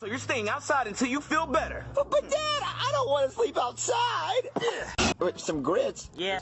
So you're staying outside until you feel better. But, but Dad, I don't want to sleep outside. Some grits. Yeah.